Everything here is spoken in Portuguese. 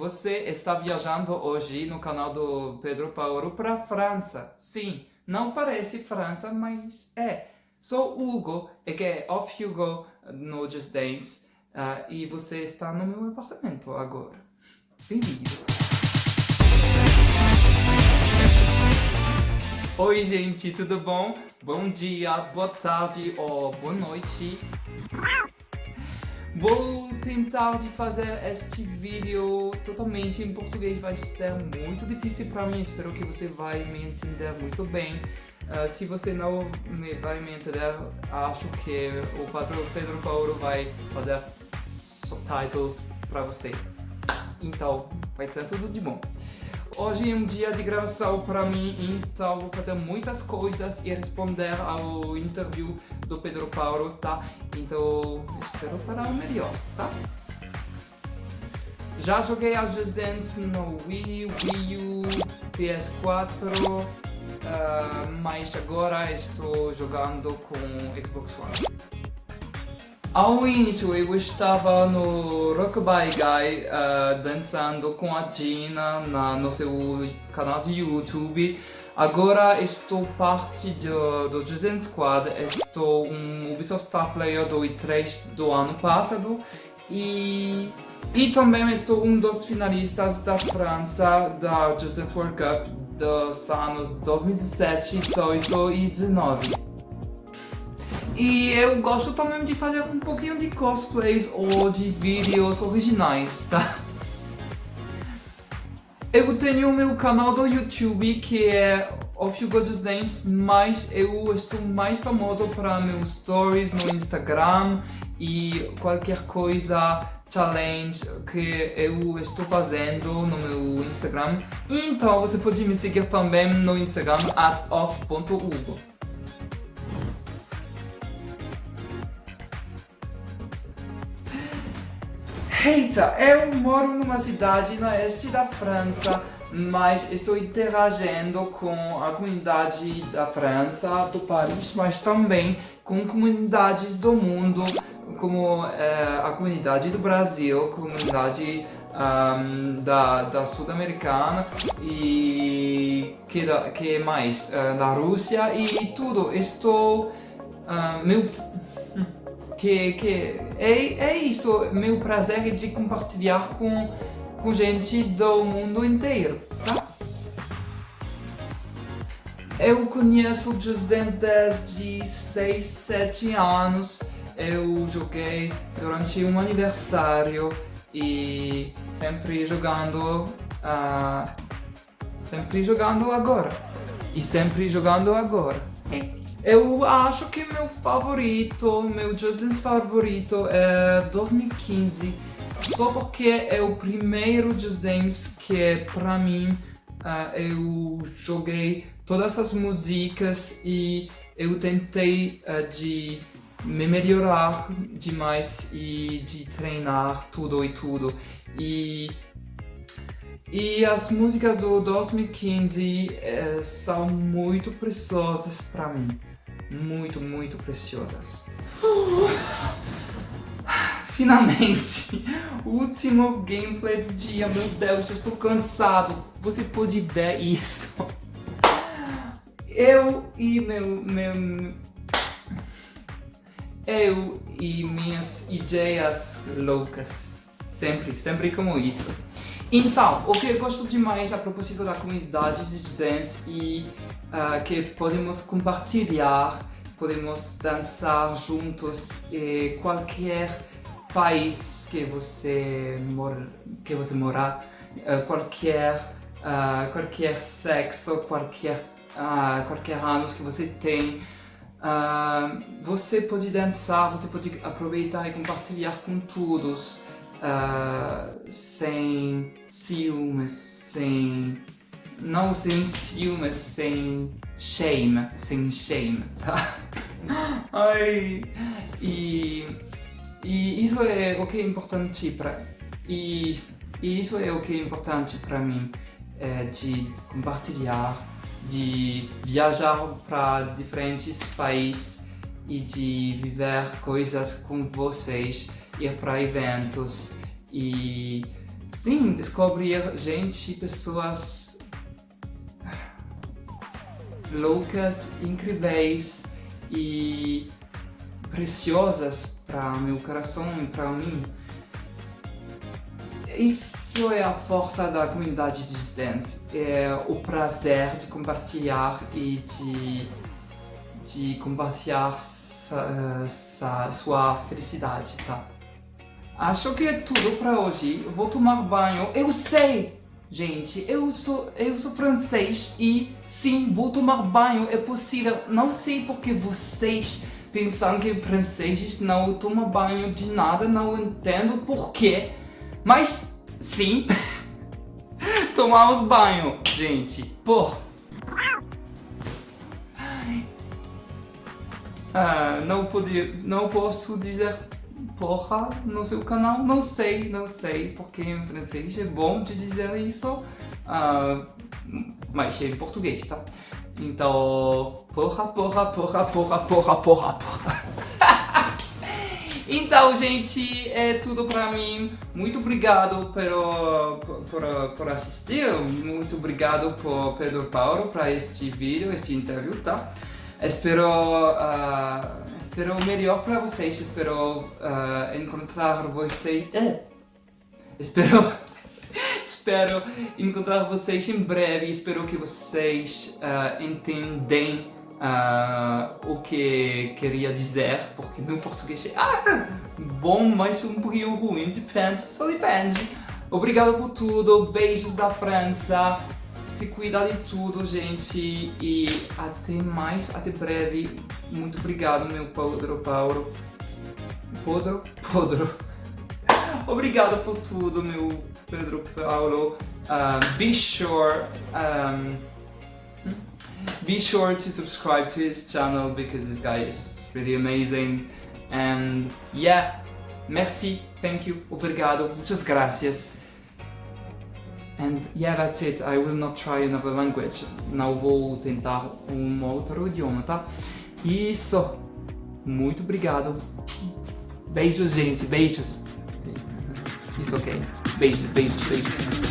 Você está viajando hoje no canal do Pedro Paulo para a França. Sim, não parece França, mas é. Sou Hugo, e que é Off Hugo no Just Dance, uh, e você está no meu apartamento agora. Bem-vindo! Oi gente, tudo bom? Bom dia, boa tarde ou boa noite. Vou tentar de fazer este vídeo totalmente em português, vai ser muito difícil para mim, espero que você vai me entender muito bem. Uh, se você não me vai me entender, acho que o Pedro, Pedro Paulo vai fazer subtitles para você. Então, vai ser tudo de bom. Hoje é um dia de gravação para mim, então vou fazer muitas coisas e responder ao interview do Pedro Paulo, tá? Então espero para o melhor, tá? Já joguei as Just Dance no Wii, Wii U, PS4, uh, mas agora estou jogando com Xbox One. Ao início eu estava no Rockabye Guy uh, dançando com a Gina na, no seu canal de YouTube. Agora estou parte do, do Jason Squad, estou um Ubisoft Star Player do E3 do ano passado e, e também estou um dos finalistas da França da Just Dance World Cup dos anos 2017, 18 e 19. E eu gosto também de fazer um pouquinho de cosplays ou de vídeos originais, tá? Eu tenho o meu canal do YouTube que é Of You Gorgeous Dance, mas eu estou mais famoso para meus stories no Instagram e qualquer coisa challenge que eu estou fazendo no meu Instagram. Então você pode me seguir também no Instagram at. Eita, eu moro numa cidade na este da França, mas estou interagindo com a comunidade da França, do Paris, mas também com comunidades do mundo, como é, a comunidade do Brasil, comunidade um, da, da Sul-Americana e que, da, que mais? Uh, da Rússia e tudo. Estou... Uh, meu que, que é, é isso, meu prazer de compartilhar com, com gente do mundo inteiro, tá? Eu conheço Just Dance desde 6, 7 anos. Eu joguei durante um aniversário e sempre jogando, uh, sempre jogando agora. E sempre jogando agora. Eu acho que meu favorito, meu Just Dance favorito é 2015 Só porque é o primeiro Just Dance que pra mim uh, eu joguei todas as músicas e eu tentei uh, de me melhorar demais e de treinar tudo e tudo. E e as músicas do 2015 eh, são muito preciosas para mim muito, muito preciosas. Finalmente, último gameplay do dia, meu Deus, eu estou cansado. Você pode ver isso. Eu e meu, meu... Eu e minhas ideias loucas. Sempre, sempre como isso. Então, o que eu gosto demais a propósito da comunidade de dance e uh, que podemos compartilhar, podemos dançar juntos em qualquer país que você mora, que você mora, uh, qualquer uh, qualquer sexo, qualquer qualquer anos que você tem, você pode dançar, você pode aproveitar e compartilhar com todos uh, sem ciúmes, sem... Não sem ciúmes, sem shame, sem shame, tá? Ai, e, e isso é o que é importante para... E, e isso é o que é importante para mim, é de compartilhar, de viajar para diferentes países e de viver coisas com vocês ir para eventos e sim, descobrir gente, pessoas loucas, incríveis e preciosas para meu coração e para mim. Isso é a força da comunidade de dance, é o prazer de compartilhar e de, de compartilhar sa, sa, sua felicidade, tá? Acho que é tudo para hoje. Vou tomar banho. Eu sei, gente, eu sou, eu sou francês e sim, vou tomar banho. É possível. Não sei porque vocês pensam que franceses não tomam banho de nada. Não entendo porquê. Mas sim, tomamos banho, gente. Por. Ah, não, podia, não posso dizer porra no seu canal, não sei, não sei, porque em francês é bom de dizer isso, uh, mas é em português, tá? Então, porra, porra, porra, porra, porra, porra, porra. então, gente, é tudo pra mim. Muito obrigado por, por, por assistir, muito obrigado por Pedro Paulo para este vídeo, este interview, tá? Espero, uh, espero o melhor para vocês, espero uh, encontrar vocês... Uh, espero, espero encontrar vocês em breve, espero que vocês uh, entendem uh, o que queria dizer, porque meu português é ah, bom, mas um pouquinho ruim, depende, só depende. Obrigado por tudo, beijos da França, se cuida de tudo, gente. E até mais, até breve. Muito obrigado, meu Pedro Paulo. Podro? Podro. Obrigado por tudo, meu Pedro Paulo. Be sure... Um, be sure to subscribe to his channel because this guy is really amazing. And yeah, merci, thank you, obrigado, muchas gracias. And yeah, that's it. I will not try another language. Não vou tentar um outro idioma, tá? Isso. Muito obrigado. Beijos, gente. Beijos. Isso, ok. Beijos, beijos, beijos.